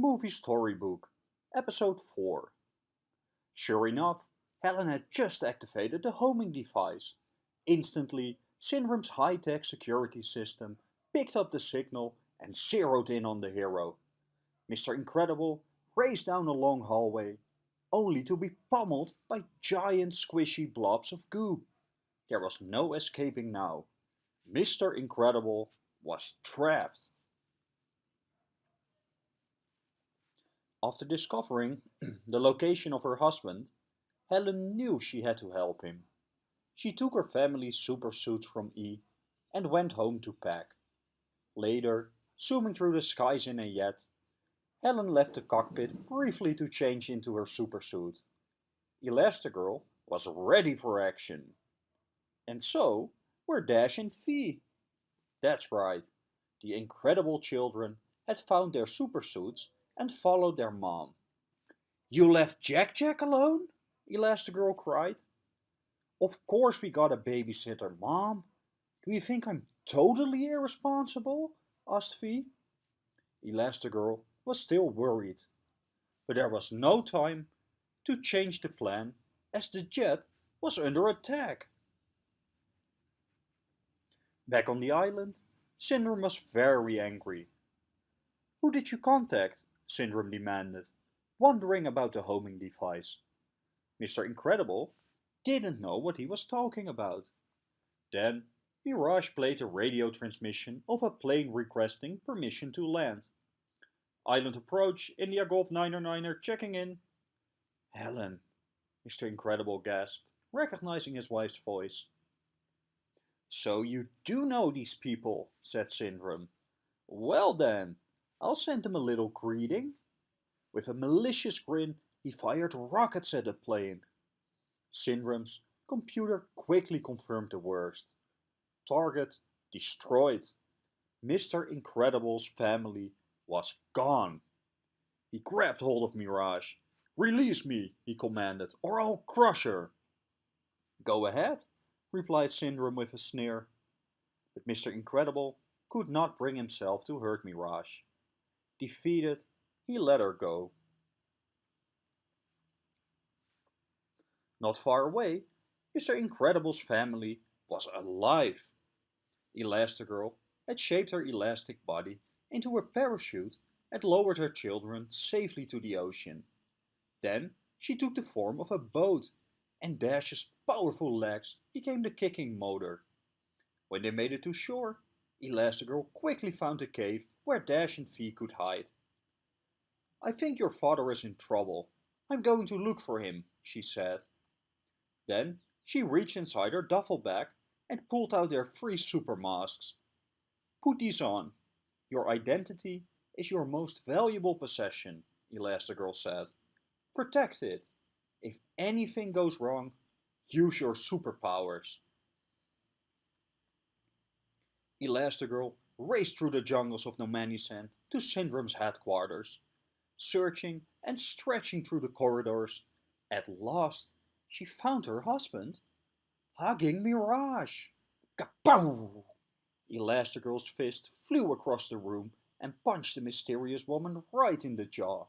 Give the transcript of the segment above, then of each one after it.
Movie Storybook, Episode 4. Sure enough, Helen had just activated the homing device. Instantly, Syndrome's high-tech security system picked up the signal and zeroed in on the hero. Mr. Incredible raced down a long hallway, only to be pummeled by giant squishy blobs of goo. There was no escaping now. Mr. Incredible was trapped. After discovering the location of her husband, Helen knew she had to help him. She took her family's super suits from E and went home to pack. Later, zooming through the skies in a jet, Helen left the cockpit briefly to change into her supersuit. Elastigirl was ready for action. And so were Dash and Fee. That's right, the incredible children had found their supersuits and followed their mom. You left Jack Jack alone? Elastigirl cried. Of course we got a babysitter, Mom. Do you think I'm totally irresponsible? asked Fee. Elastigirl was still worried. But there was no time to change the plan as the jet was under attack. Back on the island, Syndrome was very angry. Who did you contact? Syndrome demanded, wondering about the homing device. Mr. Incredible didn't know what he was talking about. Then Mirage played a radio transmission of a plane requesting permission to land. Island approach, India Golf 909er checking in. Helen, Mr. Incredible gasped, recognizing his wife's voice. So you do know these people, said Syndrome. Well then, I'll send him a little greeting. With a malicious grin, he fired rockets at the plane. Syndrome's computer quickly confirmed the worst. Target destroyed. Mr. Incredible's family was gone. He grabbed hold of Mirage. Release me, he commanded, or I'll crush her. Go ahead, replied Syndrome with a sneer. But Mr. Incredible could not bring himself to hurt Mirage. Defeated, he let her go. Not far away, Mr. Incredible's family was alive. Elastigirl had shaped her elastic body into a parachute and lowered her children safely to the ocean. Then she took the form of a boat and Dash's powerful legs became the kicking motor. When they made it to shore, Elastigirl quickly found a cave where Dash and Fee could hide. I think your father is in trouble. I'm going to look for him, she said. Then she reached inside her duffel bag and pulled out their three super masks. Put these on. Your identity is your most valuable possession, Elastigirl said. Protect it. If anything goes wrong, use your superpowers. Elastigirl raced through the jungles of Nomanisan to Syndrome's headquarters. Searching and stretching through the corridors, at last she found her husband, hugging Mirage. Kapow! Elastigirl's fist flew across the room and punched the mysterious woman right in the jaw.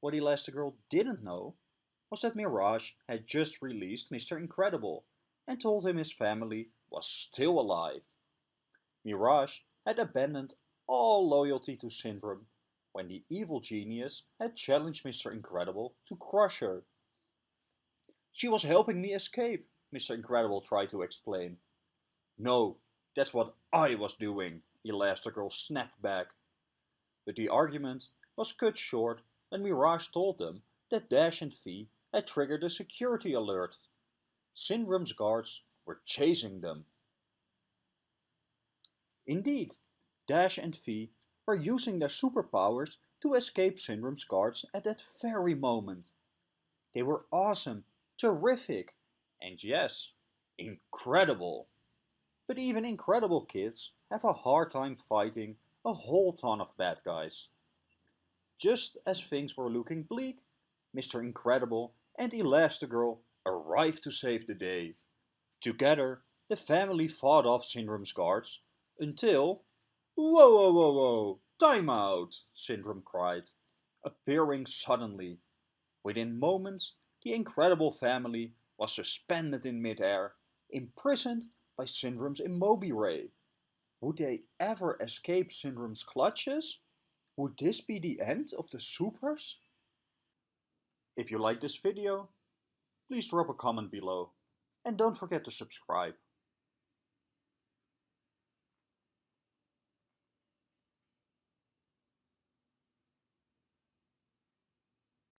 What Elastigirl didn't know was that Mirage had just released Mr. Incredible and told him his family was still alive. Mirage had abandoned all loyalty to Syndrome when the evil genius had challenged Mr. Incredible to crush her. She was helping me escape, Mr. Incredible tried to explain. No, that's what I was doing, Elastigirl snapped back. But the argument was cut short when Mirage told them that Dash and Fee had triggered a security alert. Syndrome's guards were chasing them. Indeed, Dash and Fee were using their superpowers to escape Syndrome's guards at that very moment. They were awesome, terrific, and yes, incredible. But even incredible kids have a hard time fighting a whole ton of bad guys. Just as things were looking bleak, Mr. Incredible and Elastigirl arrived to save the day. Together, the family fought off Syndrome's guards until... Whoa, whoa, whoa, whoa! Time out! Syndrome cried. appearing suddenly. Within moments, the incredible family was suspended in midair, imprisoned by Syndrome's Immobi-Ray. Would they ever escape Syndrome's clutches? Would this be the end of the supers? If you like this video, please drop a comment below and don't forget to subscribe.